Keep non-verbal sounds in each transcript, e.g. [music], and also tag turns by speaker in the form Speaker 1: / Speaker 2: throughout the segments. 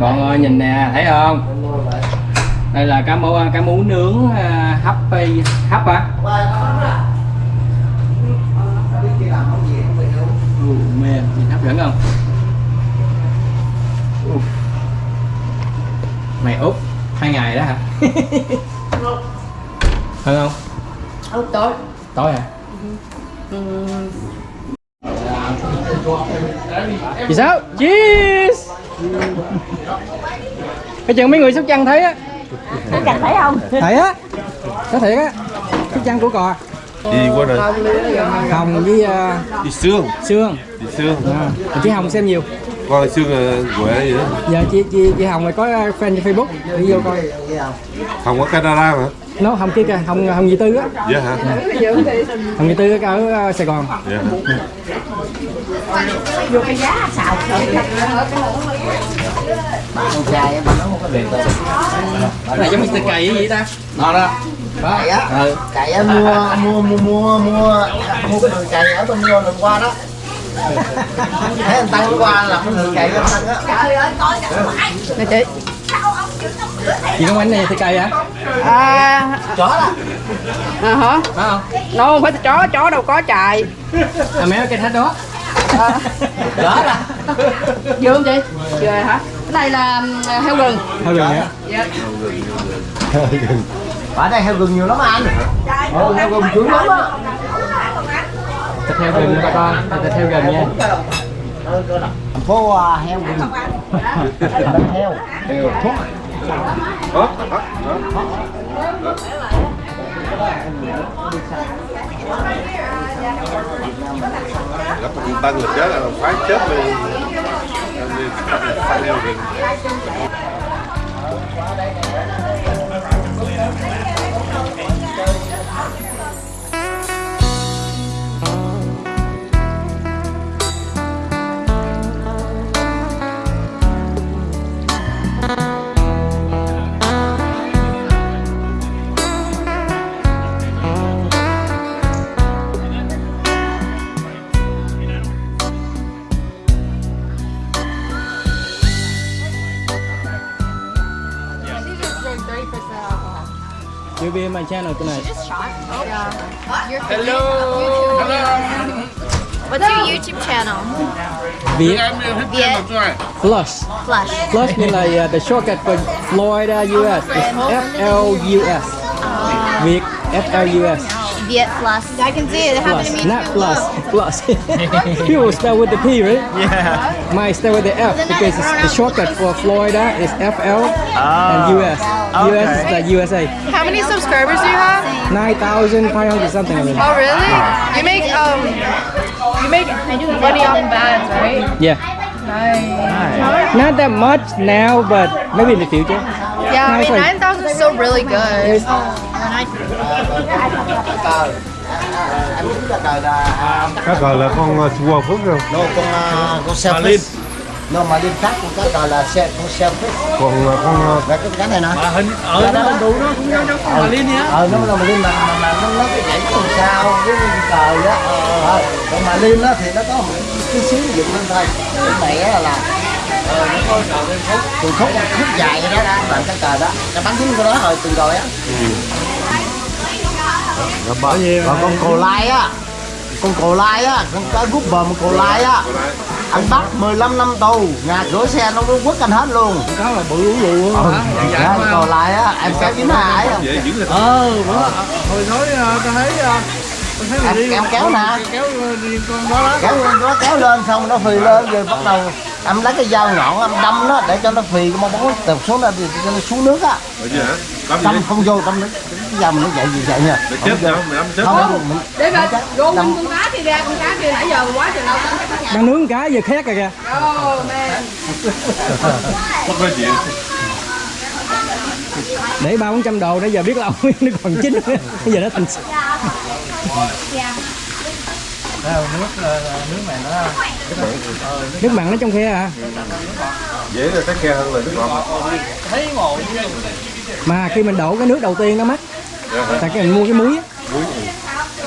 Speaker 1: con ơi nhìn nè thấy không? Đây là cá mú cá mú nướng à, hấp hấp á Ù, mềm nhìn hấp dẫn không? Mày úp hai ngày đó hả? [laughs] Hơn không?
Speaker 2: Ốc tối.
Speaker 1: Tối hả? Chị sao? Cheers! Cái chừng mấy người sóc trăng thấy á
Speaker 2: Các bạn thấy không?
Speaker 1: Thấy á Có thiệt á Sóc trăng của cò
Speaker 3: Đi qua rồi.
Speaker 1: Hồng với uh,
Speaker 3: Đi xương.
Speaker 1: Sương
Speaker 3: Đi xương.
Speaker 1: à, Chị Hồng xem nhiều
Speaker 3: Coi xương là quệ vậy đó.
Speaker 1: Giờ chị chị, chị Hồng này có uh, fan trên Facebook Đi vô coi
Speaker 3: Không có Canada mà.
Speaker 1: Nó Hồng kia kìa Hồng Hồng Dì Tư á?
Speaker 3: Dạ hả?
Speaker 1: Hồng Dì Tư ở uh, Sài Gòn.
Speaker 3: Dạ.
Speaker 2: Vô cái giá xào
Speaker 4: con trai mà nó không có được
Speaker 1: Cái này giống Mr. Cày vậy ta? Ngon đó.
Speaker 4: Cày á?
Speaker 1: Ừ.
Speaker 4: Cày á mua mua mua mua mua mua cái đường cày ở bên mua lần qua đó. Thấy anh tăng qua là cái đường cày anh tăng á.
Speaker 2: Nè chị
Speaker 1: Chị có bánh này Mr. Cày hả?
Speaker 2: À
Speaker 4: chó đó
Speaker 2: À hả?
Speaker 1: Phải không?
Speaker 2: Nó không phải chó, chó đâu có chạy
Speaker 1: À mẹ cái thách đó
Speaker 4: chó đó
Speaker 2: Vừa không chị? Vừa hả? Cái này là um, heo rừng
Speaker 1: Thôi rồi hả?
Speaker 2: Dạ
Speaker 4: ở đây heo gừng nhiều lắm anh Ồ, heo gừng chuối lắm á
Speaker 1: Thịt heo gừng nha con Thịt heo gừng nha
Speaker 4: thành phố à, heo gừng Đánh heo thuốc
Speaker 3: đó, đó, đó. Gặp một là chết là phải chết luôn. Đi phải leo rừng.
Speaker 1: You'll be in my channel tonight
Speaker 5: What's your YouTube channel?
Speaker 1: Việt
Speaker 5: Viet
Speaker 1: Plus
Speaker 5: Flush.
Speaker 1: Plus mean like uh, the shortcut for Florida, US. It's F-L-U-S. Việt F-L-U-S.
Speaker 5: Viet Plus. I can see it. It happened to me.
Speaker 1: not plus. Plus. [laughs] People start with the P, right? Yeah. Mine start with the F because it's the shortcut for Florida is F-L and US. US is like USA.
Speaker 2: How many subscribers do you have?
Speaker 1: 9,500 something. Like that.
Speaker 2: Oh really? You make um you make money off bands, right?
Speaker 1: Yeah.
Speaker 2: Nice.
Speaker 1: Not that much now, but maybe in the future.
Speaker 2: Yeah, I mean nine thousand is still really good.
Speaker 4: cờ anh biết là à,
Speaker 3: Cá cờ là con Chua Phước không?
Speaker 4: no con à, con selfish no mà liên khác con cái cờ là xe con selfish
Speaker 3: Còn uh, con
Speaker 4: cái cái này nè.
Speaker 1: Hình ở nó đủ nó cũng giống giống con Malin vậy
Speaker 4: ờ nó là mà mà mà, nó nó cái nhảy con sao cái cờ đó. Ờ ờ. còn mà liên đó thì nó có một chút xíu dựng lên thôi. Cái này là ờ nó có cờ lên khúc. Từ khúc khúc dài vậy đó làm cái cờ đó. Cái bắn trúng cái đó rồi từ rồi á.
Speaker 3: Là bao nhiêu?
Speaker 4: còn con cồ lai á. Con cồ lai á con cá rút bờ một cồ lai á anh bắt 15 năm tù nhà cửa xe nó quất anh hết luôn.
Speaker 1: Có là bự uống lù
Speaker 4: ừ. dạ, cồ lai á em kéo chín hai
Speaker 1: Ờ, bữa hồi nói tao thấy tao thấy
Speaker 4: em, em kéo nè.
Speaker 1: kéo đi con đó đó.
Speaker 4: kéo nó kéo lên xong nó phì lên rồi bắt đầu em lấy cái dao nhọn em đâm nó để cho nó phì cái mong bóng tụt xuống ra thì cho nó xuống nước á?
Speaker 3: Đâm
Speaker 4: không vô đâm nó mình nó chạy gì chạy nha
Speaker 3: Để chết? Mày đâm chết
Speaker 4: không
Speaker 2: Để mà gôn con cá kia ra, con cá kia nãy giờ quá trời lâu
Speaker 1: Đang nướng cá giờ khét rồi kìa.
Speaker 2: Oh man.
Speaker 3: Mất nói chuyện.
Speaker 1: Để ba bốn trăm đồ nãy giờ biết lâu nó còn chín. [laughs] Bây giờ nó thành nước mặn nó trong khe à.
Speaker 3: Dễ là cái khe hơn là nước ngọt.
Speaker 1: Mà khi mình đổ cái nước đầu tiên nó mắc
Speaker 3: yeah.
Speaker 1: Dạ. cái mình mua cái muối
Speaker 3: muối ừ.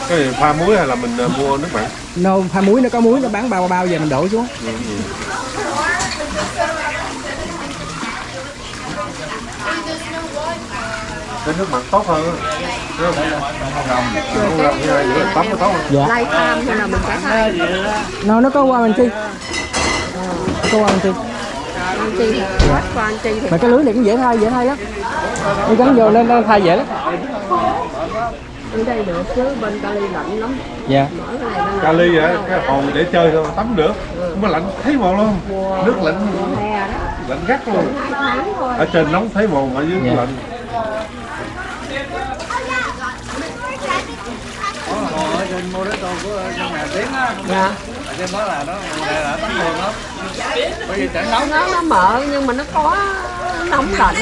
Speaker 3: cái này pha muối hay là mình ờ, mua nước mặn?
Speaker 1: No pha muối nó có muối nó bán bao bao giờ mình đổ xuống. Ừ, ừ.
Speaker 3: Cái nước mặn tốt hơn không? Tắm nó tốt hơn.
Speaker 1: Dạ.
Speaker 2: lai tham hay là mình cả hai
Speaker 1: nó nó có qua mình chi có qua mình
Speaker 2: dạ. chi
Speaker 1: mà cái lưới này cũng dễ thay dễ thay lắm. Con gắn vô lên thay dễ lắm
Speaker 2: ở đây được chứ bên Cali lạnh lắm.
Speaker 1: Dạ.
Speaker 2: Mở cái này lên
Speaker 3: Cali vậy, cái hồ để chơi thôi, tắm được. Không có lạnh thấy mồ luôn. Nước lạnh,
Speaker 2: hè đó.
Speaker 3: Lạnh gắt luôn.
Speaker 2: Hai tháng thôi.
Speaker 3: Ở trên nóng thấy mồ, ở dưới
Speaker 1: Dạ.
Speaker 3: lạnh.
Speaker 4: Ở trên tôn của trong nhà tiếng á
Speaker 2: dạ.
Speaker 4: Ở trên đó là nó đây là tắm thường lắm bởi vì chẳng nóng
Speaker 2: nó nó mở nhưng mà nó có nóng lạnh.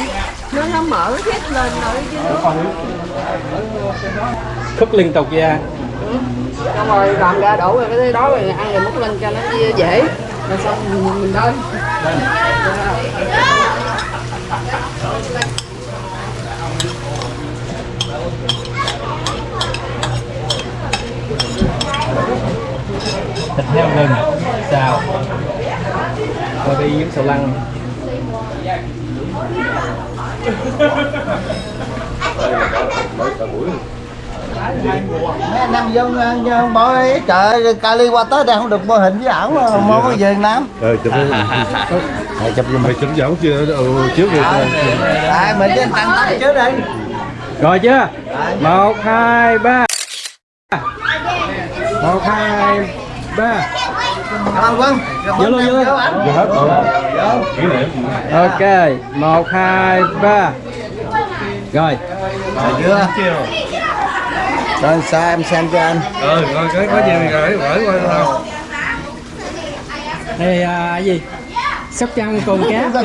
Speaker 2: Nó nó mở hết lên rồi chứ
Speaker 1: khúc liên tục ra
Speaker 2: xong rồi làm ra đổ vào cái đó rồi ăn rồi múc lên cho nó dễ. Rồi xong mình, mình đôi
Speaker 1: thịt heo rừng xào. Rồi đi với sầu lăng [laughs]
Speaker 4: mấy anh em dân dân bỏ ấy trời Cali qua tới đây không được mô hình với ảo mà mô có về Nam.
Speaker 3: Ờ, chụp chụp mày chụp dẫu chưa? Ừ, trước đi
Speaker 4: tại mình đi tăng tốc trước đây
Speaker 1: rồi chưa? Một hai ba. Một hai ba.
Speaker 4: Ơn Quân.
Speaker 1: Vô luôn, vô luôn.
Speaker 3: Rồi.
Speaker 1: Ok một hai ba rồi.
Speaker 4: Rồi chưa? Rồi sao em xem cho anh?
Speaker 3: Ờ, rồi cái có gì thì gửi gửi qua thôi
Speaker 1: đây à, gì? Sóc trăng cồn cát rồi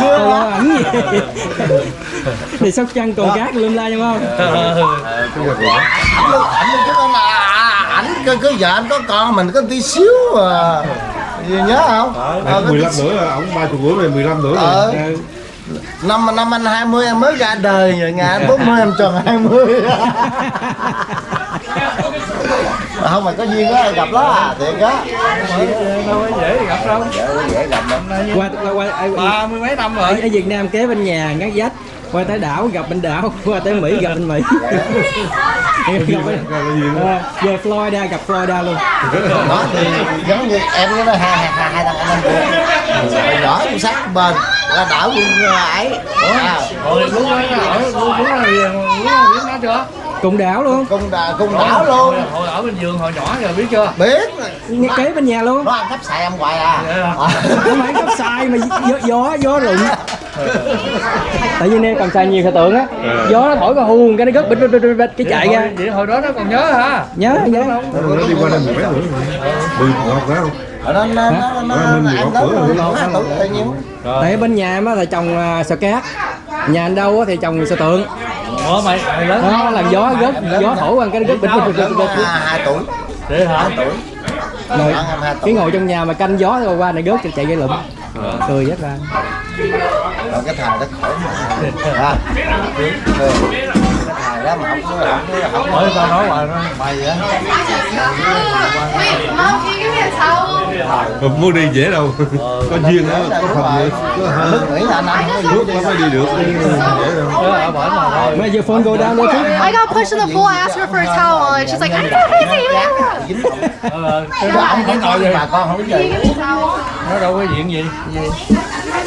Speaker 1: cô
Speaker 4: quá.
Speaker 1: ảnh gì? Thì sóc trăng cồn cát lum la đúng không?
Speaker 4: Ảnh chứ anh à, ảnh cứ, cứ vợ anh có con mình có tí xíu à. Gì nhớ không? Ờ,
Speaker 3: 15
Speaker 4: xíu.
Speaker 3: nữa, ổng 30 tuổi rồi, 15 tuổi rồi.
Speaker 4: Ờ,
Speaker 1: Ừ.
Speaker 4: năm năm anh 20 em mới ra đời rồi ngày anh 40 em tròn 20 mà [laughs] không mà có duyên á gặp đó à thiệt á.
Speaker 3: Đâu có dễ gặp đâu.
Speaker 4: Dễ gặp lắm.
Speaker 1: Qua qua
Speaker 3: Ba mươi mấy năm
Speaker 1: ở, ở Việt Nam kế bên nhà ngắt dách. Qua tới đảo gặp bên đảo [laughs] qua tới Mỹ gặp bên Mỹ. [laughs] Gặp bên, à, về Florida gặp Florida luôn.
Speaker 4: Đó thì giống như em với nó hai hai hai hai thằng anh em Hồi nhỏ cũng sát bên là đảo quân ấy à,
Speaker 3: Rồi lúc đó lúc đó biết nó chưa?
Speaker 1: cùng đảo luôn.
Speaker 4: Cung đà cung đảo luôn.
Speaker 3: Hồi ở bên giường hồi nhỏ giờ biết chưa?
Speaker 4: biết.
Speaker 1: Ngay kế bên nhà luôn.
Speaker 4: Nó ăn cắp xài em hoài à.
Speaker 1: Không phải cấp sai mà gió, gió rụng tại vì nè còn xài nhiều thời tượng á. Gió nó thổi vào huồng cái nó gất bịch bịch bịch bịch, cái chạy ra.
Speaker 3: Vậy hồi đó nó còn nhớ hả?
Speaker 1: nhớ nhớ.
Speaker 3: Nó đi qua đây mười mấy tuổi Mười ngọt phải không?
Speaker 4: nó nó nó nó em lớn hai tuổi tự nhiên
Speaker 1: tại bên nhà má là trồng uh, sò cát. Nhà anh đâu á thì trồng sò tượng.
Speaker 3: Ủa mày, mày lớn
Speaker 1: đó làm gió gất gió thổi qua cái nó gất bịch bịch bịch bịch,
Speaker 4: hai tuổi.
Speaker 3: Vậy hả?
Speaker 1: rồi
Speaker 4: em hai
Speaker 1: cái
Speaker 4: tuổi
Speaker 1: ngồi trong nhà mà canh gió rồi qua này gớt chạy gây lụm. Cười rất ra
Speaker 4: rồi cái thằng nó khổ mà. À, cái thằng đó mà không có không có không
Speaker 3: Mới tao nói hoài nó
Speaker 4: mày á
Speaker 3: Không muốn đi dễ đâu. Có duyên đó, có phần nữa Có hả?
Speaker 4: Đức nghĩ là anh anh không có
Speaker 3: Nước nó mới đi được. Dễ đâu
Speaker 1: phone go down?
Speaker 5: I got pushed in the pool. I asked her for a towel, and she's like, I'm
Speaker 4: cái ông không với bà con không có gì
Speaker 3: Nó đâu có diện gì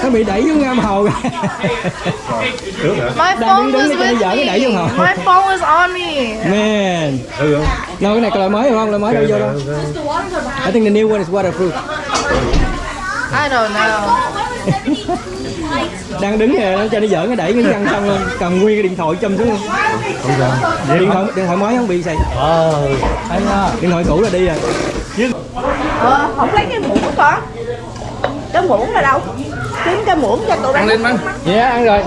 Speaker 1: nó bị đẩy xuống ngâm hồ
Speaker 3: hả?
Speaker 5: My
Speaker 1: Đang
Speaker 5: phone
Speaker 1: đứng
Speaker 5: was with
Speaker 1: dở cái đẩy vô
Speaker 5: me.
Speaker 1: hồn.
Speaker 5: My phone was on me.
Speaker 1: man. No cái này có loại mới không? Loại mới đâu vô đâu? I think the new one is waterproof.
Speaker 5: I don't know.
Speaker 1: đang đứng nè nó cho nó dở cái đẩy cái răng xong luôn. Cầm nguyên cái điện thoại châm xuống luôn.
Speaker 3: Không sao.
Speaker 1: Điện thoại điện thoại mới không? Bị xài
Speaker 3: Ờ
Speaker 1: điện thoại cũ là đi rồi.
Speaker 2: Ờ, không lấy cái muỗng của con. Cái muỗng là đâu kiếm cái muỗng cho tụi
Speaker 3: Ăn lên anh
Speaker 1: dạ ăn rồi.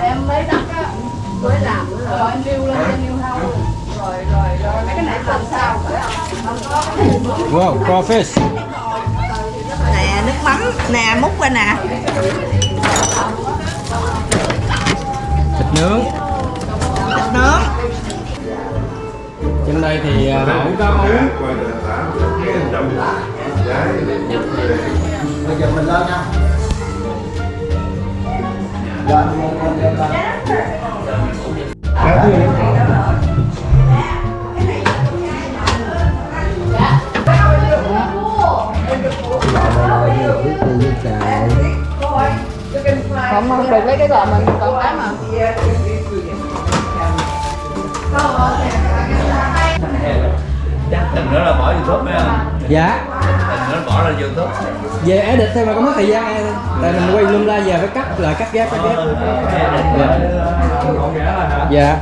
Speaker 2: Em lấy đất á với làm rồi em điêu lên em điêu hao rồi rồi rồi mấy cái này làm sao
Speaker 1: wow crawfish.
Speaker 2: Nè nước mắm. Nè múc ra nè.
Speaker 1: Thịt nướng.
Speaker 2: Thịt nướng
Speaker 1: trên đây thì à, đậu cá mú
Speaker 4: bây giờ mình lên nha. Rồi mình lên lên.
Speaker 2: Không không được lấy cái gò mình còn cái mà
Speaker 6: tình nữa là bỏ youtube không
Speaker 1: dạ.
Speaker 6: Tình nữa bỏ ra youtube.
Speaker 1: Về edit thêm mà có mất thời gian tại mình quay lum la về phải cắt lại cắt ghép cắt ghép. Dạ. dạ.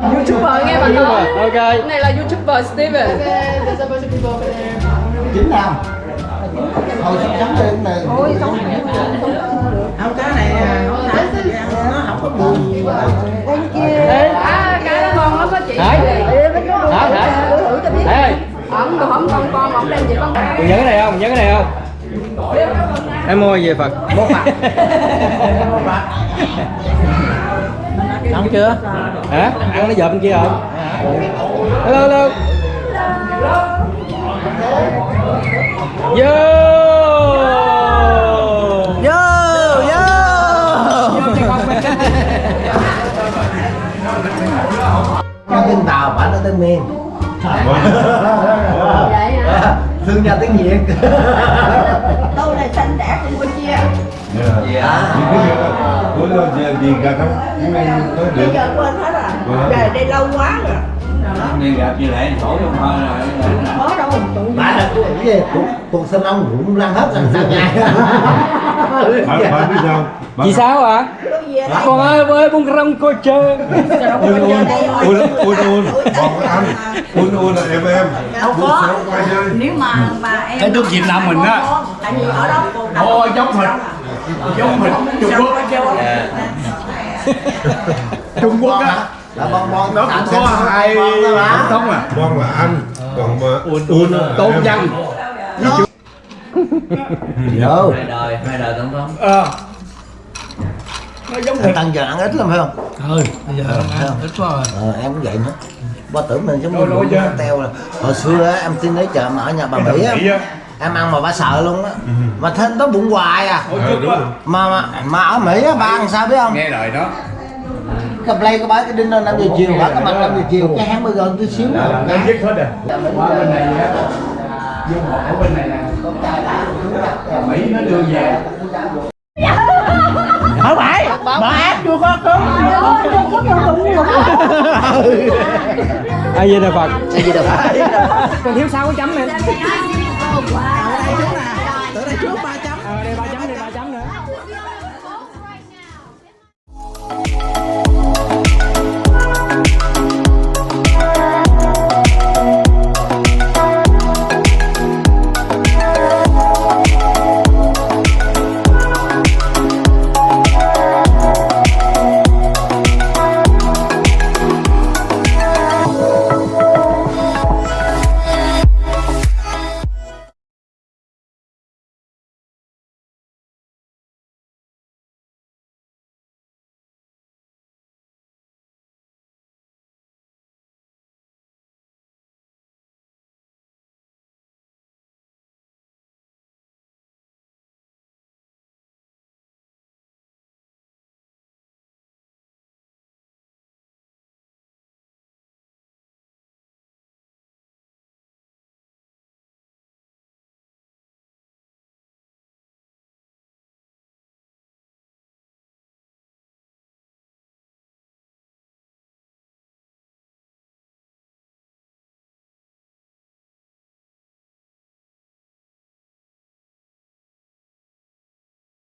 Speaker 2: Youtuber nghe bạn nói.
Speaker 1: ok.
Speaker 2: Này là youtuber Steven.
Speaker 4: Chín nào? Thôi sống sống cái này thôi sống
Speaker 7: không cái này không phải nó không có mùi
Speaker 2: à cái đó
Speaker 1: Đấy. hả hả hả ơi
Speaker 2: ổng còn không con con ổng đem gì con
Speaker 1: nhớ cái này không? Nhớ cái này không? Em mua về Phật? Mua Phật. [laughs] Ăn chưa? Hả? Ăn nó dợp bên kia rồi Hello, hello. Yo Yo
Speaker 4: tên tàu phải nó tên miền thương gia tiếng việt
Speaker 7: tôi là xanh đẻ Campuchia
Speaker 3: Cuối giờ gì cả không? Có
Speaker 7: bây
Speaker 3: được.
Speaker 7: giờ quên hết rồi về đây lâu quá rồi
Speaker 6: nên gặp như lẽ sổ trong thôi rồi.
Speaker 7: Có đâu tụi
Speaker 4: bà là cái gì? Cuộc sinh ông cũng lăn hết sang ngày
Speaker 3: Phải phải biết sao?
Speaker 1: Chị sao
Speaker 7: về đây.
Speaker 1: Con ơi với bông rong cô chơi.
Speaker 3: Un un un un un còn anh un un là em em.
Speaker 7: Đâu có. nếu mà mà em
Speaker 6: Cái nước Việt Nam mình á.
Speaker 7: tại vì ở đó còn đâu
Speaker 6: Ôi, giống thịt. giống thịt Trung Quốc.
Speaker 4: Trung Quốc á là bon bon
Speaker 6: nó cũng có hai tổng thống à.
Speaker 3: Bon là anh còn mà un un là
Speaker 6: tôn dân
Speaker 4: Vô.
Speaker 6: Hai đời hai đời tổng thống.
Speaker 1: Ờ.
Speaker 4: Anh Tăng giờ ăn ít lắm phải không?
Speaker 1: Ừ, bây giờ ăn ít quá rồi.
Speaker 4: Ờ, em cũng vậy nữa. Ba tưởng mình giống như bún teo là Hồi xưa á, em tin lấy chợ mà ở nhà bà Mỹ á Em ăn mà bà sợ luôn á. Mà thấy nó bụng hoài à.
Speaker 3: Ờ, đúng rồi.
Speaker 4: mà, mà mà ở Mỹ á, ba ăn sao biết không?
Speaker 6: nghe lời đó
Speaker 4: cầm play có bán cái đinh lên 5 giờ chiều bán cái mặt 5 giờ chiều cái hãng gần tí xíu. Dạ, dạ, nữa
Speaker 6: nó dứt hết rồi. Qua bên này á vô họ ở bên này nè. Mỹ nó đưa về.
Speaker 7: Không bảy, bà ác chưa có cứng.
Speaker 1: Ai di đà phật?
Speaker 4: Ai di đà phật?
Speaker 1: Còn thiếu sáu cái chấm này dạ, tới đây trước ba chấm. Ở đây ba chấm.